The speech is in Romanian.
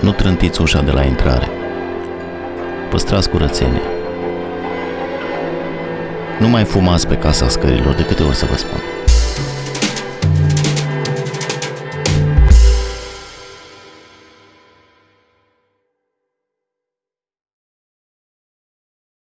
Nu trântiți ușa de la intrare. Păstrați curățenie. Nu mai fumați pe casa scărilor, de câte ori să vă spun.